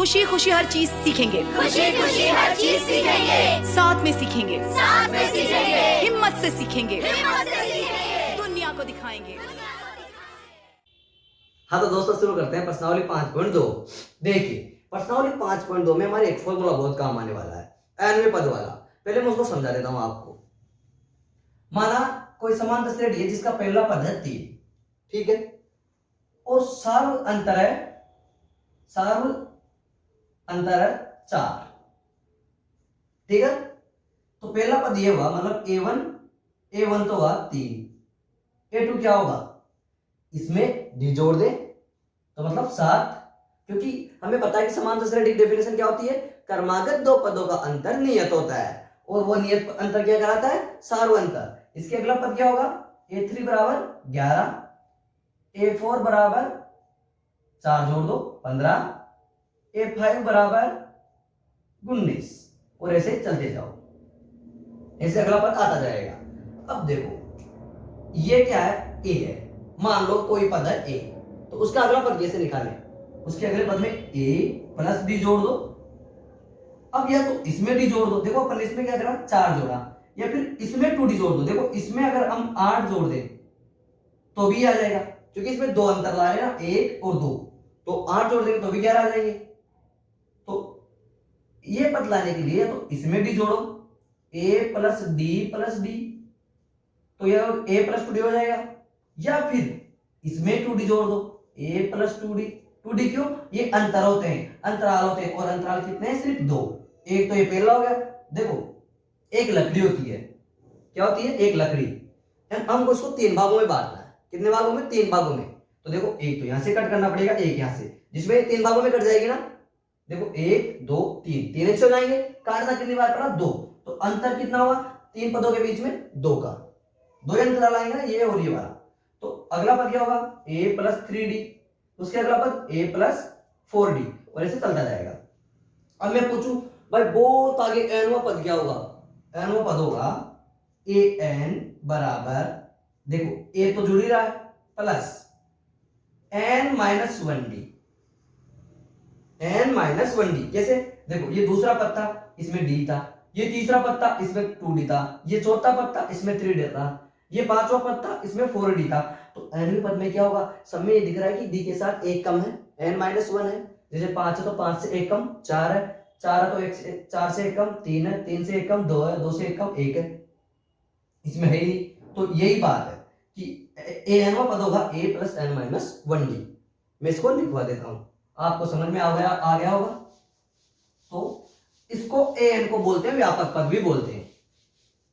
खुशी खुशी हर चीज़ सीखेंगे। खुशी खुशी हर चीज़ सीखेंगे। साथ में सीखेंगे। साथ में सीखेंगे। हिम्मत से सीखेंगे। हिम्मत से सीखेंगे। दुनिया को दिखाएँगे। हाँ तो दोस्तों शुरू करते हैं प्रश्नावली पाँच पॉइंट दो। देखिए प्रश्नावली पाँच पॉइंट दो में हमारे एक फॉर्मूला बहुत काम आने वाला है एनवे पद वाला। पहले मैं उसको समझा देता हूँ आपको। माना कोई समांतर श्रेणी है जिसका पहला पद है तीन ठीक है? और सार्व अंतर है सार्व अंतर है चार। ठीक है? तो पहला पद ये हुआ मतलब ए वन ए वन तो हुआ तीन। ए टू क्या होगा? इसमें डी जोड़ दे तो मतलब सात। क्योंकि हमें पता है कि समांतर श्रेणी डेफिनेशन क्या होती है? कर्मागत दो पदों का अंतर नियत होता है। और वो नियत अंतर क्या कराता है? सार्व अंतर। इसके अगला पद क्या होगा? ए थ्री बराबर ग्यारह ए फोर बराबर चार जोड़ दो, पंद्रह। ए फाइव बराबर उन्नीस। और ऐसे चलते जाओ। ऐसे अगला पद आता जाएगा। अब देखो, ये क्या है? ए है। मान लो कोई पद है ए तो उसका अगला पद कैसे निकाले? उसके अगले पद में ए प्लस डी जोड़ दो। अब या तो इसमें डी जोड़ दो। देखो, अपन इसमें क्या करा? चार जोड़ा। या फिर इसमें टू डी जोड़ दो। देखो, इसमें अगर हम आठ जोड़ दें तो भी आ जाएगा। क्योंकि इसमें दो अंतर ला रहे हैं ना, एक और दो। तो आठ जोड़ देंगे तो भी ग्यारह आ जाएँगे। ये पद लाने के लिए तो इसमें डी जोड़ो। A plus D plus D तो यह ए प्लस टू डी हो जाएगा। या फिर इसमें टू डी जोड़ दो। A plus two D two D क्यों? ये अंतर होते हैं। अंतराल होते हैं और अंतराल कितने हैं? सिर्फ़ दो। एक तो ये पहला हो गया। देखो, एक लकड़ी होती है। क्या होती है? एक लकड़ी। हमको इसको तीन भागों में बांटना है। कितने भागों में? तीन भागों में। तो देखो, एक तो यहाँ से कट करना पड़ेगा, एक यहाँ से। जिसमें तीन भागों में कट जाएगी ना देखो, एक, दो, तीन। तीन एक हो जाएँगे। काटना कितनी बार पड़ा? दो। तो अंतर कितना हुआ? तीन पदों के बीच में दो का। दो अंतराल आएँगे ना, ये और ये वाला। तो अगला पद क्या होगा? ए प्लस थ्री डी उसके अगला पद ए प्लस फोर डी और ऐसे चलता जाएगा। अब मैं पूछू, भाई, बहुत आगे एनवा पद क्या होगा? एनवा पद होगा ए एन बराबर, देखो ए तो जुड़ ही रहा है plus N minus one D N minus one D कैसे देखो, ये दूसरा पत्ता, इसमें डी था, ये तीसरा पत्ता, इसमें टू डी था, ये चौथा पत्ता, इसमें थ्री डी था, ये पांचवा था इसमें फोर डी था। तो एनवी पद में क्या होगा? सब में ये दिख रहा है कि डी के साथ एक कम है एन माइनस वन है। जैसे पाँच है तो पाँच से एक कम, चार है चार है तो एक से, चार से एक कम, तीन है, तीन से एक कम, दो है, दो से एक कम, एक है। इसमें है ही तो यही बात है कि ए एन पद होगा A plus N minus one D मैं इसको लिखवा देता हूँ। आपको समझ में आ गया आ गया होगा? तो इसको ए एन को बोलते हैं, व्यापक पद भी बोलते हैं।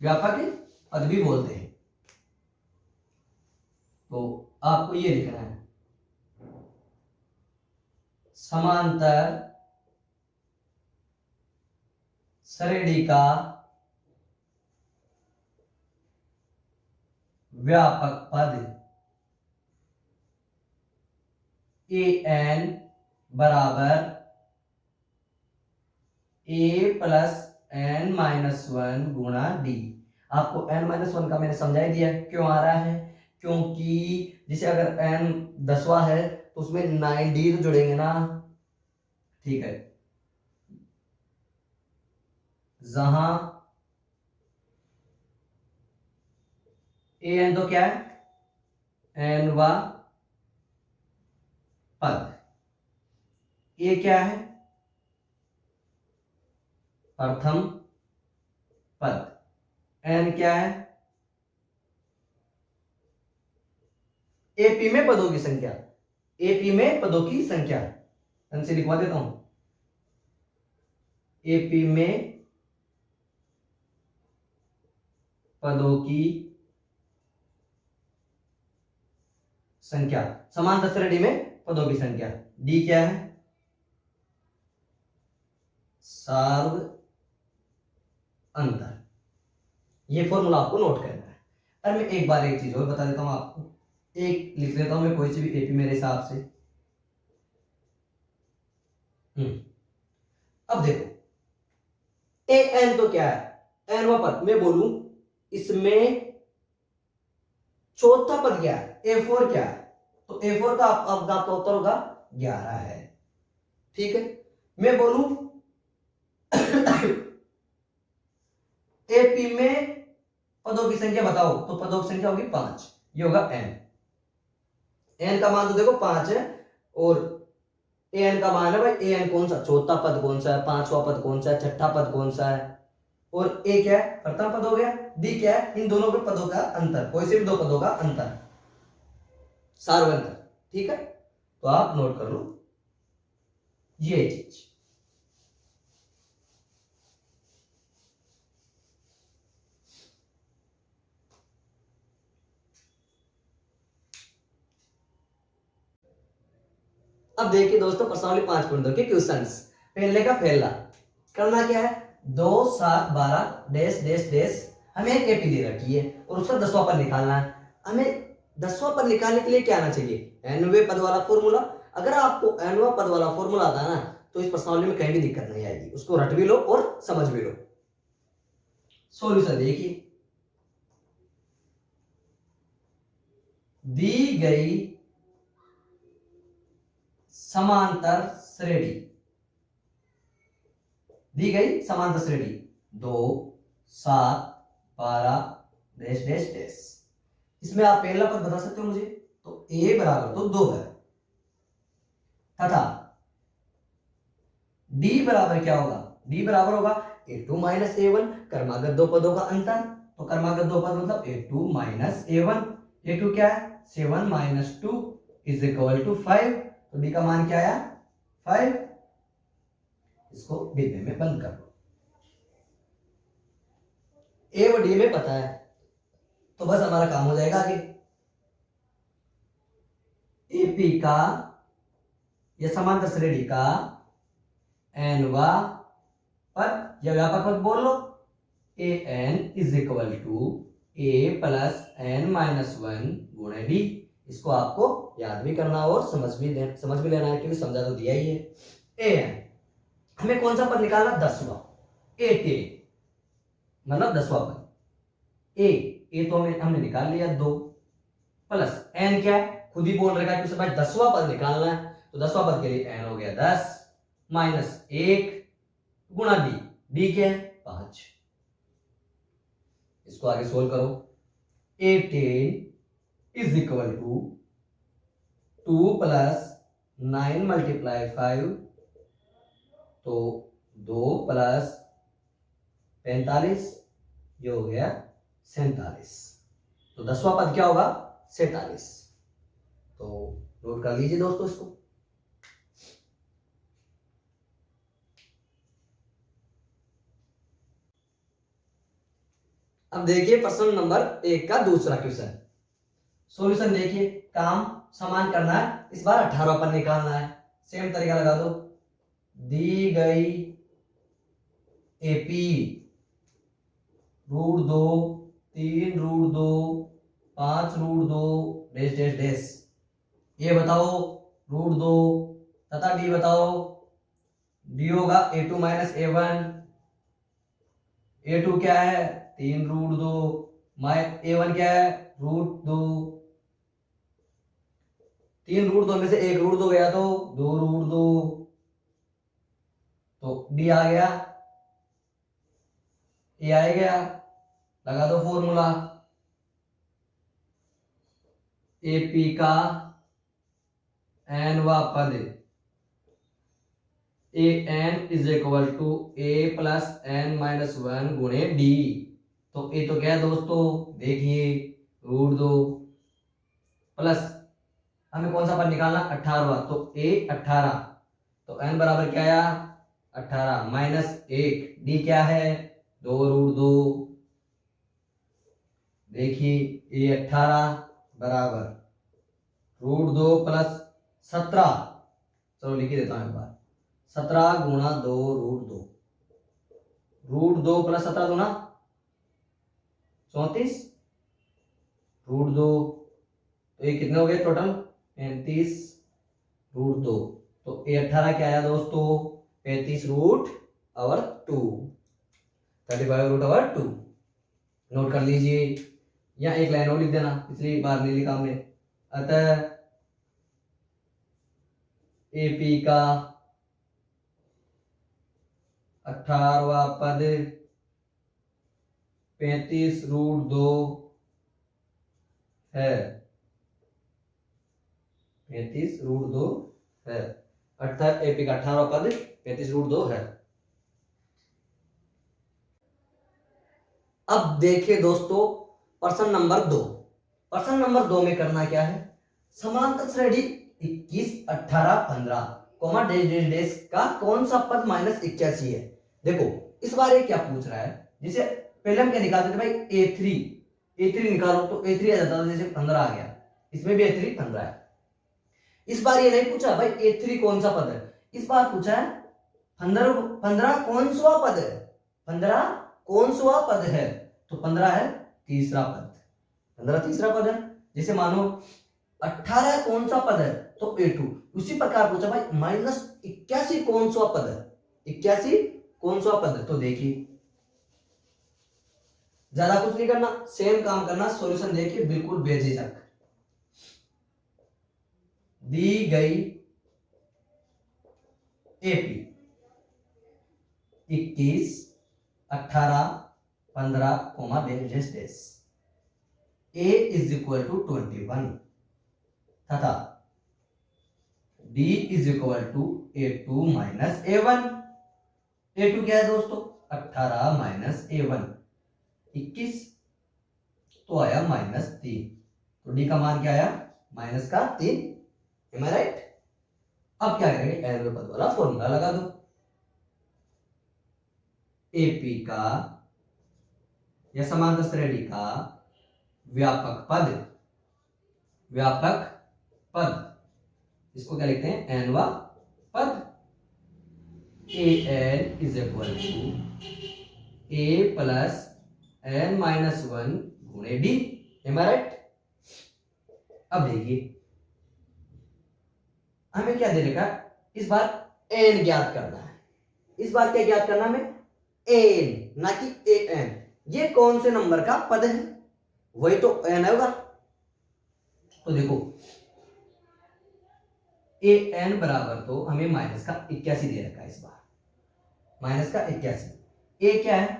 व्यापक पद भी बोलते हैं। तो आपको ये लिखना है। समांतर श्रेणी का व्यापक पद ए एन बराबर A plus N minus one गुणा डी आपको एन माइनस वन का मैंने समझा ही दिया क्यों आ रहा है? क्योंकि जैसे अगर एन दसवा है तो उसमें नाइन डी तो जुड़ेंगे ना। ठीक है। जहाँ ए एन तो क्या है? एन व पद। ए क्या है? प्रथम पद। एन क्या है? एपी में पदों की संख्या। एपी में पदों की संख्या। एन से लिखवा देता हूँ। एपी में पदों की संख्या। समांतर श्रेणी में पदों की संख्या। डी क्या है? सार्व अंतर। ये फॉर्मूला आपको नोट करना है। अरे मैं एक बार एक चीज़ और बता देता हूँ आपको। एक लिख लेता हूँ मैं कोई सी भी एपी मेरे हिसाब से। हम्म। अब देखो। ए एन तो क्या है? एन व पद। मैं बोलूँ इसमें चौथा पद क्या है? ए फोर क्या है? तो ए फोर का आप, आपका उत्तर होगा ग्यारह है। ठीक है? मैं बोलूँ एपी में पदों की संख्या बताओ तो पदों की संख्या होगी पाँच, ये होगा एन एन का मान तो देखो पाँच है, और ए एन का मान है भाई ए एन कौन सा? चौथा पद कौन सा है, पांचवा पद कौन सा है, छठा पद कौन सा है, और ए क्या है? प्रथम पद हो गया डी क्या है? इन दोनों के पदों का अंतर, कोई से भी दो पदों का अंतर। सार्वंतर, ठीक है? तो आप नोट कर लो, ये चीज़। अब देखिए दोस्तों, प्रश्नावली पाँच पॉइंट दो क्वेश्चन पहले का पहला, करना क्या है? दो, सात, बारह, डैश डैश डैश, हमें एक एपी दे रखी है और उसका दसवां पद निकालना है। हमें दसवां पद निकालने के लिए क्या आना चाहिए? एनवे पद वाला फॉर्मूला अगर आपको एनवा पद वाला फॉर्मूला आता है ना तो इस प्रश्नावली में कहीं भी दिक्कत नहीं आएगी। उसको रट भी लो और समझ भी लो। सॉल्यूशन देखिए। दी गई समांतर श्रेणी। दी गई समांतर श्रेणी। दो, सात, बारह, डैश डैश डैश। इसमें आप पहला पद बता सकते हो मुझे? तो ए बराबर तो दो है। तथा डी बराबर क्या होगा? डी बराबर होगा A two minus A one, कर्मागत दो पदों का अंतर। तो कर्मागत दो पद मतलब A two minus A one. A two क्या है? Seven minus two is equal to five. तो डी का मान क्या आया? फाइव इसको डिब्बे में बंद कर दो। ए और डी में पता है तो बस हमारा काम हो जाएगा आगे। एपी का, या समांतर श्रेणी का एन वा पद, या व्यापक पद बोल लो। A N is equal to A plus N minus one गुणे डी इसको आपको याद भी करना और समझ भी ले, समझ भी लेना है क्योंकि समझा तो दिया ही है। ए हमें कौन सा पद निकालना? दसवा। ए टे मतलब दसवा पद। ए ए तो हमें हमने निकाल लिया दो। प्लस एन क्या है? खुद ही बोल रखा है कि भाई दसवा पद निकालना है। तो दसवा पद के लिए एन हो गया दस। माइनस एक गुणा डी बी क्या है? पाँच। इसको आगे सोल्व करो। A ten is equal to two plus nine multiply five तो दो प्लस पैंतालीस, ये हो गया सैतालीस। तो दसवां पद क्या होगा? सैतालीस। तो नोट कर लीजिए दोस्तों इसको। अब देखिए प्रश्न नंबर एक का दूसरा क्वेश्चन सॉल्यूशन देखिए, काम समान करना है, इस बार अठारह पर निकालना है। सेम तरीका लगा दो। दी गई एपी रूट दो, तीन रूट दो, पाँच रूट दो डैश डैश डेस ये बताओ रूट दो, तथा डी बताओ। डी होगा A two minus A one A two क्या है? तीन रूट दो। माइ ए वन क्या है? रूट दो। तीन रूट दो में से एक रूट दो गया तो दो रूट दो। तो डी आ गया। ए आ गया। लगा दो फॉर्मूला ए पी का एन व पद A N is equal to A plus N minus one गुणे डी तो ए तो क्या है दोस्तों, देखिए रूट दो प्लस हमें कौन सा पद निकालना? अठारवा। तो ए, अठारह। तो एन बराबर क्या आया? अठारह। माइनस एक। डी क्या है? दो रूट दो। देखिए, ए अठारह बराबर रूट दो प्लस सत्रह। चलो लिख देता हूँ एक बार। सत्रह गुणा दो रूट दो। रूट दो प्लस सत्रह गुना चौतीस। रूट दो। तो ये कितने हो गए टोटल? पैंतीस रूट दो। तो ए अठारह क्या आया दोस्तों? पैंतीस रूट और टू थर्टी फाइव रूट और टू नोट कर लीजिए। या एक लाइन और लिख देना, पिछली बार नहीं लिखा हमने। अतः एपी का अठारवा पद पैंतीस रूट दो है। पैंतीस रूट दो है। अर्थात एपी का अठारह पद, पैंतीस रूट दो है। अब देखिए दोस्तों, प्रश्न नंबर दो। प्रश्न नंबर दो में करना क्या है? समांतर श्रेणी इक्कीस, अठारह, पंद्रह, कोमा डेश का कौन सा पद माइनस इक्यासी है? देखो, इस बार क्या पूछ रहा है? जिसे पहले हम क्या निकालते थे भाई? ए थ्री। ए थ्री निकालो तो ए थ्री आ जाता था, जैसे पंद्रह आ गया। इसमें भी ए थ्री, पंद्रह है। इस बार ये नहीं पूछा, भाई ए थ्री कौन सा पद है? इस बार पूछा है, पंद्रह पंद्रह कौन सा पद है? पंद्रह कौन सा पद है? तो पंद्रह है तीसरा पद। पंद्रह तीसरा पद है। जैसे मानो अठारह कौन सा पद है तो ए टू उसी प्रकार पूछा, भाई, माइनस इक्यासी कौन सा पद है? इक्यासी कौन सा पद है? तो देखिए। ज़्यादा कुछ नहीं करना सेम काम करना सॉल्यूशन देखिए, बिल्कुल बेझिझक। दी गई एपी इक्कीस, अठारह, पंद्रह, comma dash dash A is equal to twenty one तथा D is equal to A two minus A one A two क्या है दोस्तों? अठारह माइनस ए वन इक्कीस तो आया माइनस तीन। तो डी का मान क्या आया? माइनस का तीन। एम आई राइट अब क्या करेंगे? एन पद वाला फॉर्मूला लगा दो। एपी का या समांतर श्रेणी का व्यापक पद। व्यापक पद। इसको क्या लिखते हैं? एन वा पद। A N is equal to A plus N minus one गुणे डी एम राइट अब देखिए। हमें क्या दे रखा इस बार एन ज्ञात करना है। इस बार क्या ज्ञात करना हमें? एन, ना कि ए एन। ये कौन से नंबर का पद है? वही तो एन होगा। तो देखो, ए एन बराबर तो हमें माइनस का इक्यासी दे रखा है इस बार। माइनस का इक्यासी। ए क्या है?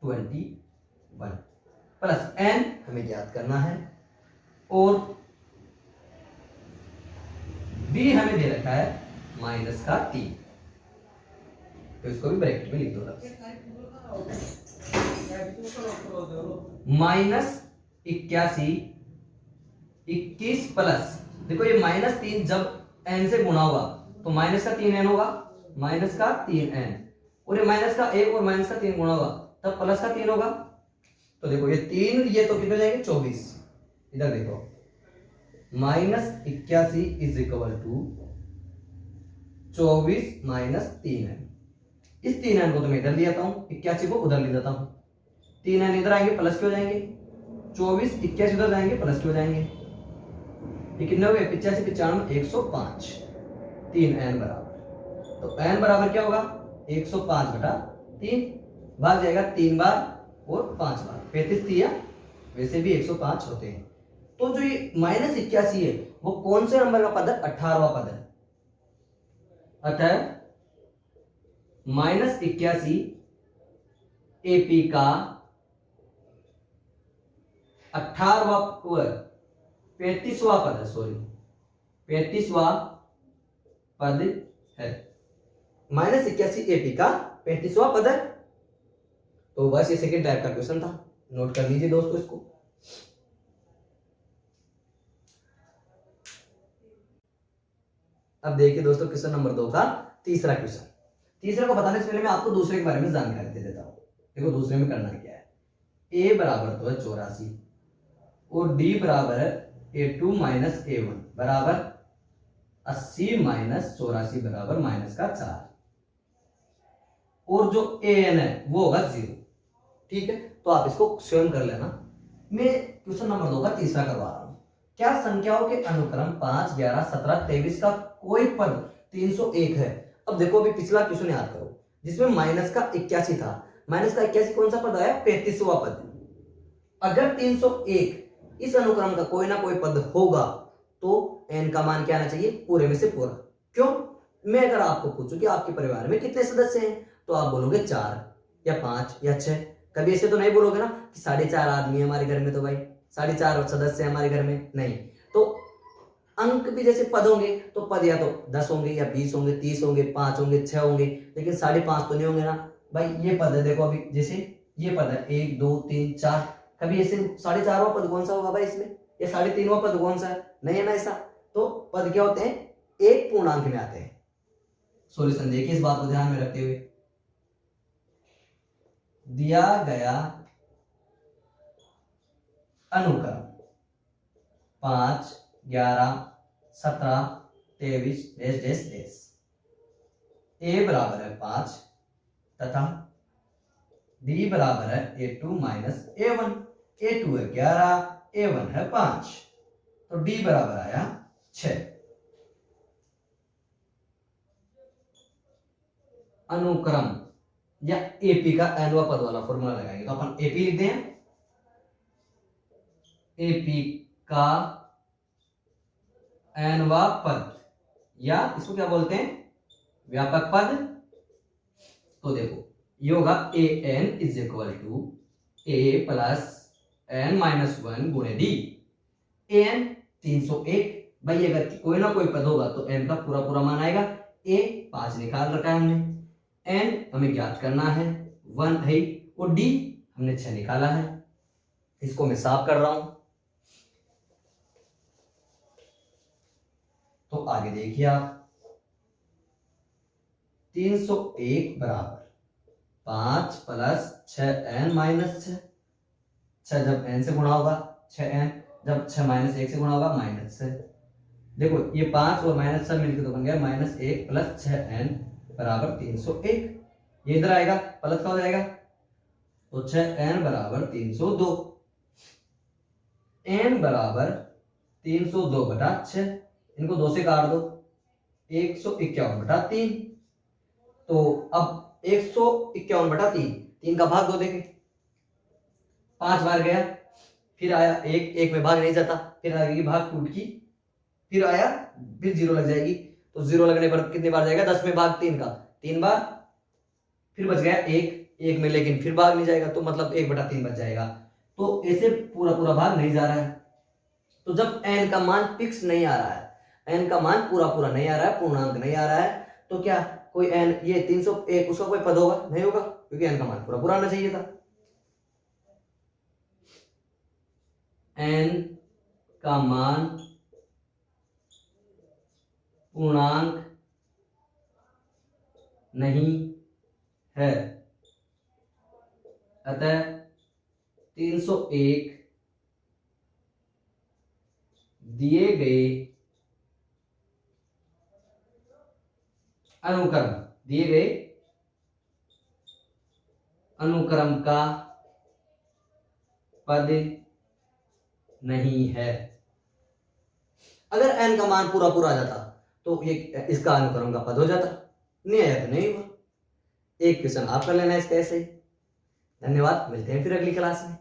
Twenty one. प्लस एन हमें ज्ञात करना है। और बी हमें दे रखा है माइनस का तीन। तो इसको भी ब्रैकेट में लिख दो माइनस इक्यासी, इक्कीस प्लस। देखो ये माइनस तीन जब एन से गुणा होगा तो माइनस का तीन एन होगा, माइनस का तीन एन और ये माइनस का एक और माइनस का तीन गुणा होगा तब प्लस का तीन होगा। तो देखो ये तीन, ये तो कितने जाएँगे? चौबीस। इधर देखो। माइनस इक्यासी इज़ इक्वल टू चौबीस माइनस तीन एन इस तीन एन को तो मैं इधर ले जाता हूँ, इक्यासी को उधर ले जाता हूँ। तीन एन इधर आएँगे प्लस के हो जाएँगे? चौबीस, इक्यासी उधर जाएँगे प्लस के हो जाएँगे कितने हो गए? पिचासी, पिचानवे, एक सौ पाँच। तीन एन बराबर। तो एन बराबर क्या होगा? एक सौ पाँच बटा तीन। भाग जाएगा तीन बार और पाँच बार। पैंतीस दिया, वैसे भी एक सौ पाँच होते हैं। तो जो ये माइनस इक्यासी है, वो कौन से नंबर का पद है? अठारवा पद है। अतः माइनस इक्यासी एपी का अठारवा पैतीसवा पद है सॉरी पैतीसवा पद है। माइनस इक्यासी एपी का पैंतीसवा पद है। तो बस ये सेकेंड टाइप का क्वेश्चन था। नोट कर लीजिए दोस्तों इसको। अब देखिए दोस्तों, क्वेश्चन नंबर दो का तीसरा क्वेश्चन। तीसरे को बताने से पहले मैं आपको दूसरे के बारे में जानकारी दे देता हूँ। देखो, दूसरे में करना क्या है? ए बराबर तो है चौरासी, और डी बराबर है A two minus A one बराबर अस्सी माइनस चौरासी बराबर माइनस का चार। और जो ए एन है, वो होगा ज़ीरो ठीक है? तो आप इसको स्वयं कर लेना। मैं क्वेश्चन नंबर दो का तीसरा करवा रहा क्या संख्याओं के अनुक्रम पाँच, ग्यारह, सत्रह, तेईस का कोई पद तीन सौ एक है? अब देखो अभी पिछला क्वेश्चन याद करो, जिसमें माइनस का इक्यासी था। माइनस का इक्यासी कौन सा पद आया? पैंतीसवा पद। अगर 301 इस अनुक्रम का कोई ना कोई पद होगा तो एन का मान क्या आना चाहिए? पूरे में से पूरा। क्यों? मैं अगर आपको पूछूँ कि आपके परिवार में कितने सदस्य हैं तो आप बोलोगे चार या पाँच या छह। कभी ऐसे तो नहीं बोलोगे ना कि साढ़े चार आदमी है हमारे घर में तो भाई। साढ़े चार सदस्य हमारे घर में नहीं। तो अंक भी जैसे पद होंगे तो पद या तो दस होंगे या बीस होंगे, तीस होंगे, पाँच होंगे, छह होंगे, लेकिन साढ़े पाँच तो नहीं होंगे ना। भाई, ये पद है, देखो अभी, जैसे ये पद है, एक, दो, तीन, चार। कभी ऐसे साढ़े चारवा पद कौन सा होगा भाई इसमें? या साढ़े तीनवा पद कौन सा है? नहीं है ना ऐसा? तो पद क्या होते हैं? एक पूर्णांक में आते हैं। सोल्यूशन देखिए इस बात को ध्यान में रखते हुए। दिया गया अनुक्रम पाँच, ग्यारह, सत्रह, तेईस डेस डेस डेस ए बराबर है पाँच तथा डी बराबर है A two minus A one. A two है ग्यारह, ए वन है पाँच। तो डी बराबर आया छ। अनुक्रम या एपी का एनवा पद वाला फॉर्मूला लगाएँगे। तो अपन एपी लिखते हैं पी का एनवा पद। या इसको क्या बोलते हैं? व्यापक पद। तो देखो, ये होगा A N is equal to A plus N minus one गुणे डी ए एन तीन सौ एक भाई, अगर कोई ना कोई पद होगा तो एन का पूरा पूरा मान आएगा। ए पाँच निकाल रखा है हमने। एन हमें ज्ञात करना है। वन है और डी हमने छह निकाला है। इसको मैं साफ़ कर रहा हूँ। तो आगे देखिए आप। तीन सौ एक बराबर। पाँच प्लस छ एन माइनस छ जब एन से गुणा होगा छ एन। जब छ माइनस एक से गुणा होगा, माइनस छ देखो, ये पाँच और माइनस छ मिलकर तो बन गया माइनस एक प्लस छ एन बराबर तीन सौ एक। ये इधर आएगा, प्लस का हो जाएगा। तो छ एन बराबर तीन सौ दो। एन बराबर तीन सौ दो बटा छ इनको दो से काट दो। एक सौ इक्यावन बटा तीन। तो अब एक सौ इक्यावन बटा तीन तीन का भाग दो देंगे पाँच बार गया, फिर आया एक एक में भाग नहीं जाता, फिर आएगी भाग टूट की फिर आया, फिर ज़ीरो लग जाएगी। तो ज़ीरो लगने पर कितनी बार जाएगा? दस में भाग तीन का। तीन बार, फिर बच गया एक एक में लेकिन फिर भाग नहीं जाएगा तो मतलब एक बटा तीन बच जाएगा। तो ऐसे पूरा पूरा भाग नहीं जा रहा है। तो जब एन का मान फिक्स नहीं आ रहा है एन का मान पूरा पूरा नहीं आ रहा है, पूर्णांक नहीं आ रहा है तो क्या कोई एन, ये तीन सौ एक, उसका कोई पद होगा? नहीं होगा, क्योंकि एन का मान पूरा पूरा आना चाहिए था। एन का मान पूर्णांक नहीं है। अतः 301 दिए गए अनुक्रम दिए गए अनुक्रम का पद नहीं है। अगर एन का मान पूरा पूरा आ जाता तो ये, इसका अनुक्रम का पद हो जाता। नहीं आया तो नहीं हुआ। एक क्वेश्चन आप कर लेना इसका ऐसे ही। धन्यवाद, मिलते हैं फिर अगली क्लास में।